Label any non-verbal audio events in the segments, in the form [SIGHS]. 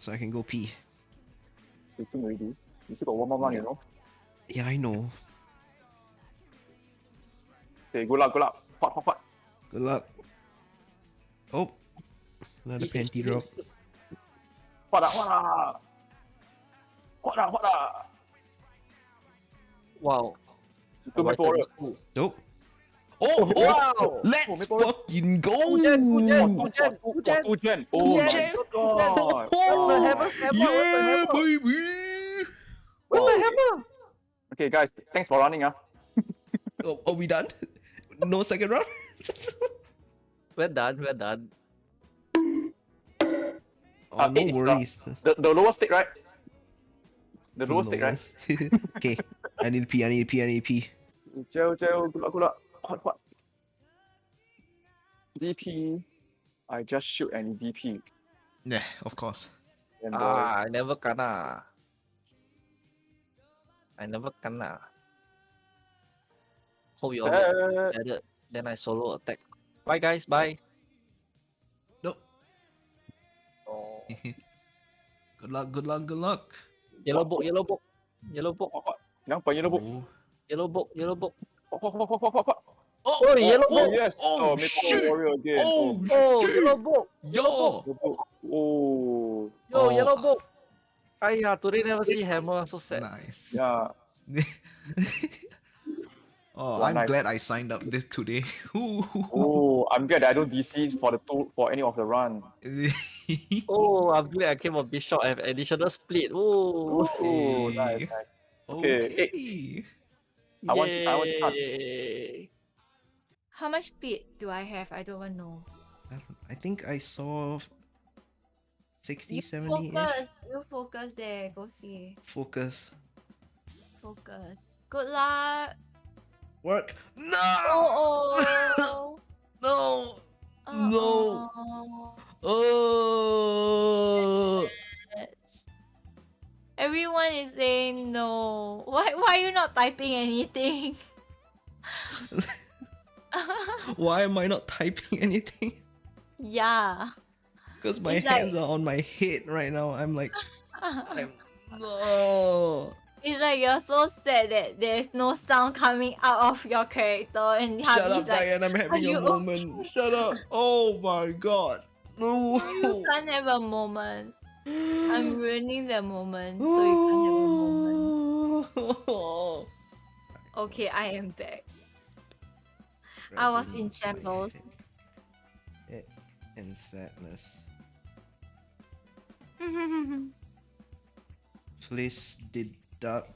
so I can go pee. Sleeping already. You still got one more round, you know? Yeah, I know. Okay, good luck, good luck. Hot, hot, hot. Good luck. Oh, another Eat, panty eat, drop. eat. Hot hot ah. Hot hot ah. Wow. Two maple warrior. Nope. Oh, oh, Wow. let's fucking go! Fujan, Fujan, Oh, Fujan, oh, Fujan. oh, Fujan. Oh my Fujan. god. Where's the hammer's hammer? Yeah, Where's the hammer? baby! Where's the hammer? Okay, guys, thanks for running. Ah. [LAUGHS] Oh, are we done? No second round? [LAUGHS] We're done, we're done. oh, Uh, no the- worries. The, the lower stick, right? The lower stick, right? [LAUGHS] okay, I need to pee, I need to pee, I need to pee. Gel, gel, good luck, good luck. Hot, hot. DP. I just shoot any DP. Yeah, of course. And, uh, Ah, I never kena. I never kena. Hope you all get uh, together. Then I solo attack. Bye guys, bye. Nope. Oh. [LAUGHS] good luck, good luck, good luck. Yellow book, yellow book. Yellow book, hot, hot. Nampak yellow book. Oh, yellow book, yellow book. Hot, hot, hot, hot, hot, hot, hot. oh, Oh, yellow oh, Oh, yes. Oh, oh Maple shit. Warrior again. Oh, Oh, oh shit. yellow book. Yo! Yellow oh. book. Oh. Yo, Oh. yellow book. Aiya, today never see hammer. So sad. Nice. Yeah. [LAUGHS] oh, One I'm knife. glad I signed up this today. [LAUGHS] Oh, I'm glad I don't DC for the two for any of the run. [LAUGHS] Oh, I'm glad I came on Bishop. I have additional split. Oh, Oh, nice, nice. Okay, Okay. I want- I want to cut. Yay. How much speed do I have? I don't even know. I, don't- I think I saw 60, You 70 focus. You focus there. Go see. Focus. Focus. Good luck. Work. No! Oh oh. [LAUGHS] No! No. Oh. Oh! Everyone is saying no. Why why are you not typing anything? [LAUGHS] [LAUGHS] Why am I not typing [LAUGHS] anything? yeah. Because my It's like- hands are on my head right now. I'm like, [LAUGHS] I'm, no. It's like you're so sad that there's no sound coming out of your character and Shut Harvey's up, like Diane. I'm having you a moment. Shut up. Oh my god. No. you can't have a moment. I'm [GASPS] ruining the moment, so you can't have a moment. moment. Okay, I am back. I was in shambles. In sadness. [LAUGHS] Please deduct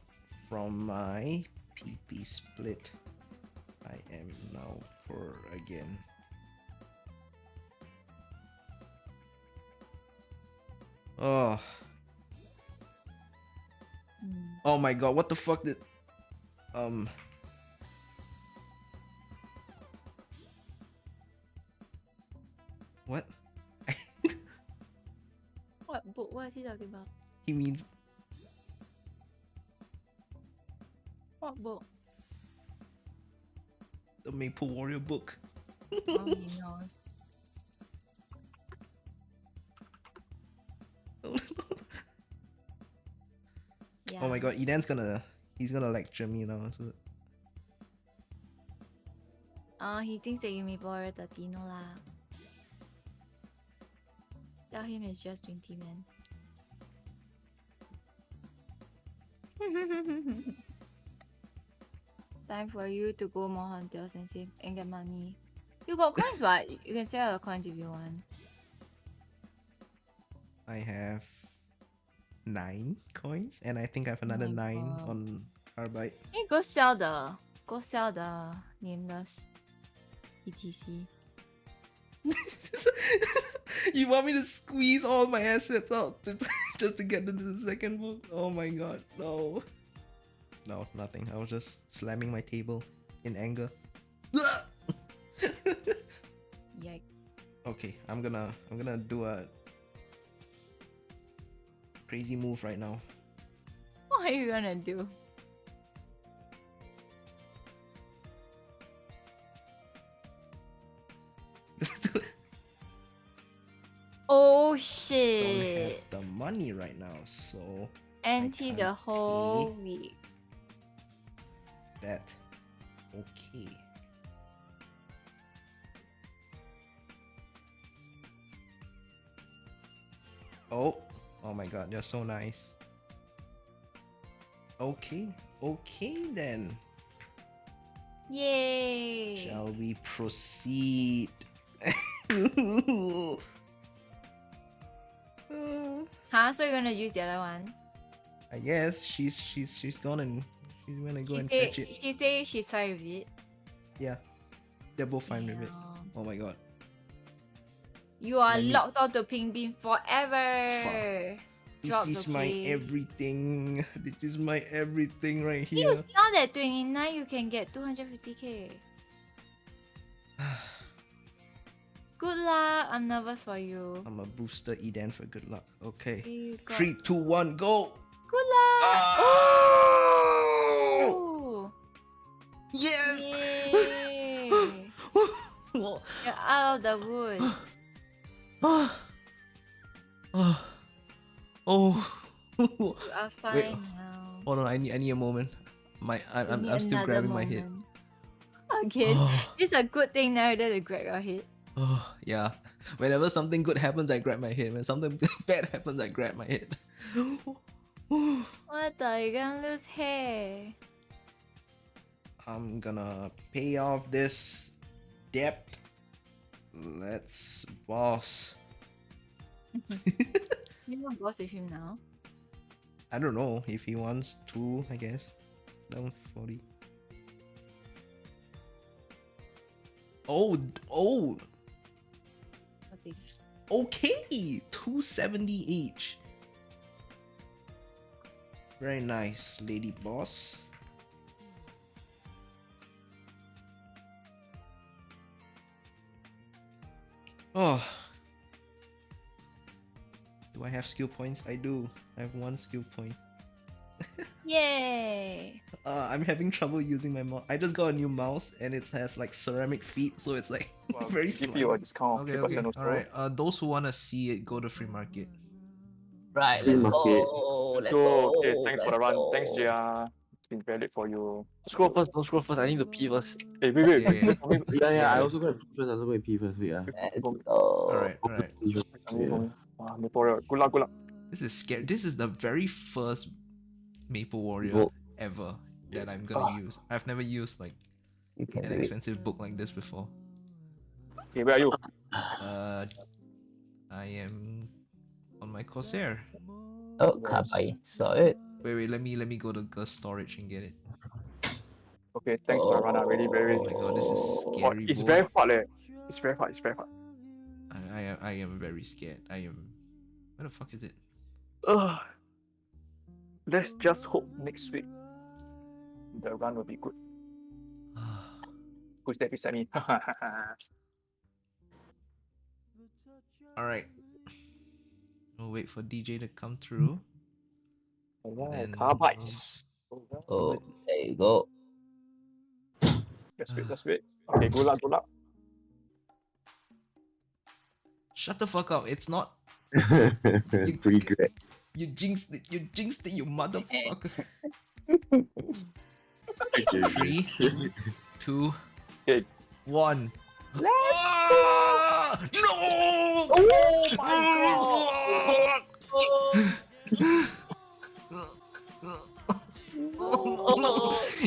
from my PP split. I am now poor again. Oh, Hmm. oh my god, what the fuck did... Um... What? [LAUGHS] what book? What is he talking about? He means... What book? the Maple Warrior book. Oh, he [LAUGHS] knows. Yeah. [LAUGHS] Oh my god, Edan's gonna... He's gonna lecture me now. So... Oh, he thinks that you may borrow the Tino lah. Tell him it's just 20 man. [LAUGHS] Time for you to go more hunters and save and get money. You got coins, what? You can sell your coins if you want. I have nine coins, and I think I have another oh my nine God. on Carbide. Hey, go sell the go sell the nameless ETC. [LAUGHS] you want me to squeeze all my assets out to, [LAUGHS] just to get into the second book? Oh my god, no. No, nothing. I was just slamming my table in anger. [LAUGHS] Yikes. okay, I'm gonna I'm gonna do a crazy move right now. What are you gonna do? Oh Don't shit. have the money right now, so Anti the whole week. that okay. Oh, oh my god, they're so nice. Okay, okay then. Yay! Shall we proceed? [LAUGHS] Uh, Huh? So you're gonna use the other one? I guess she's she's she's gone and she's gonna go She and say fetch it. she say she's fine with it. Yeah, they're both fine with it. Oh my god. You are Let me- locked onto Pink Bean forever. This Drops, is my okay. everything. [LAUGHS] This is my everything right here. You here. now that 29 you can get 250k. [SIGHS] [SIGHS] [SIGHS] Good luck. I'm nervous for you. I'm a booster Eden for good luck. Okay. Three, two, one, go! Good luck. Oh! Oh. Yes! [LAUGHS] You're out of the woods. oh. [SIGHS] Oh. You are [LAUGHS] fine now. Hold on, I need I need a moment. My I, You I'm I'm still grabbing my head. moment. Again, Oh, it's a good thing now that to grab your head. Oh, yeah. [LAUGHS] Whenever something good happens, I grab my head. When something [LAUGHS] bad happens, I grab my head. [GASPS] What the? You're gonna lose hair. I'm gonna pay off this debt. Let's boss. Mm-hmm. [LAUGHS] You want boss with him now? I don't know if he wants to, I guess. Down 40. Oh, oh, Okay. okay. 270 each. Very nice, lady boss. Oh. Do I have skill points? I do. I have one skill point. [LAUGHS] Yay! Uh, I'm having trouble using my mouse. I just got a new mouse and it has like ceramic feet, so it's like [LAUGHS] Well, very give slow. you a discount Okay, okay. All right. Uh, those who wanna see it, go to free market. Right, Free let's market. go. Let's Let's go. go. Okay, thanks for the let's run. Thanks, go. JR. It's been valid for you. Scroll first, don't scroll first. I need to pee first. Hey, wait, wait. Okay. wait. [LAUGHS] Yeah, yeah, I also go and pee first. I also go and pee first. Wait, ah. Let's For me, All right, all right. For me, for Yeah. me. Ah, Maple Warrior. Good luck, good luck. This is scary. This is the very first Maple Warrior Book. ever that I'm gonna use. I've never used like an do expensive book like this before. Okay, where are you? Uh, I am on my Corsair. Oh, Kabai. Saw it. Wait, wait. Let me let me go to the storage and get it. Okay, thanks for the run. ah. Really, very. Oh my god, this is Oh, scary. it's boy. very hard, eh. It's very hard. It's very hard. I, I am I am very scared. I am. Where the fuck is it? Ugh. Let's just hope next week the run will be good. [SIGHS] Who's that beside me? [LAUGHS] All right. We'll wait for DJ to come through. Alright, Then- carbides. Oh, there you go. Let's wait, let's wait. Okay, good luck, good luck. Shut the fuck up! It's not. [LAUGHS] Free grad. You jinxed it. You jinxed it. You motherfucker. [LAUGHS] Three, two, Okay. one. Let's Ah! No! Oh my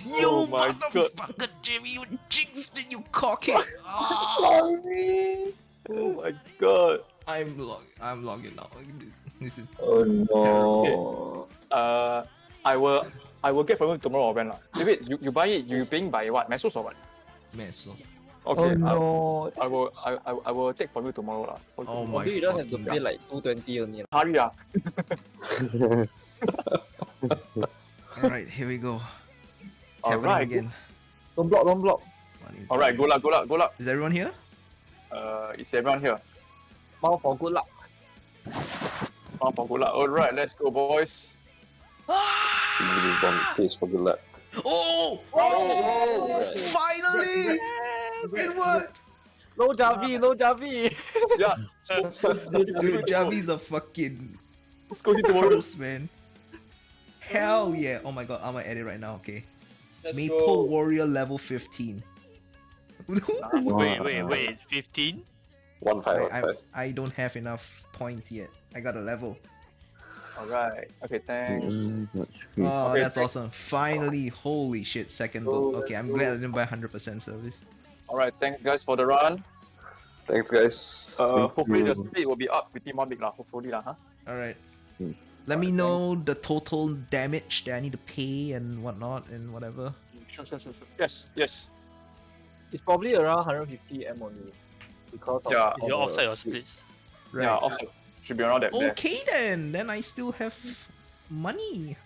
you Oh my God. motherfucker, Jimmy! You jinxed it, you cockhead! Ah! Sorry. Oh my god. I'm log. I'm logging out. This is. Oh no. Uh, I will, I will get from you tomorrow or when lah. Wait, wait, you, you buy it, you paying by what? Mesos or what? Mess. Okay, oh no. I, I will, I, I, I will take from you tomorrow lah. Okay. Oh my Probably you don't have to fucking pay like 220 only. lah. Hurry ah. Alright, here we go. It's happening Alright, again. Don't block, don't block. Alright, three. good luck, good luck, good luck. Is everyone here? Uh, is everyone here? Bow for good luck. Oh, for good luck. Alright, let's go, boys. Ah! Please for good luck. Oh! Oh! oh! Finally! It worked! No Javi, no Javi. [LAUGHS] Yeah. Dude, Javi's a fucking Let's go into tomorrow. First, man. Hell yeah. Oh my god, I'm gonna edit right now, okay. Let's Maple go. Warrior level 15. Ah. [LAUGHS] Wait, wait, wait. 15? One five, one I, I, five. I don't have enough points yet. I got a level. Alright. Okay, thanks. Mm, that's. Oh, Okay, that's thank- awesome. Finally, holy shit, second book. Okay, I'm glad I didn't buy 100% service. Alright, thanks guys for the run. Thanks, guys. Uh, Thank hopefully the you. speed will be up pretty one big lah. Hopefully lah, huh? Alright. Hmm. Let me Alright, know the total damage that I need to pay and whatnot and whatever. Sure, sure, sure, sure. Yes, yes. It's probably around 150 M only. Because of Yeah. all You the offset your splits. splits. Right. Yeah, also should be around that there. Okay then, then I still have money.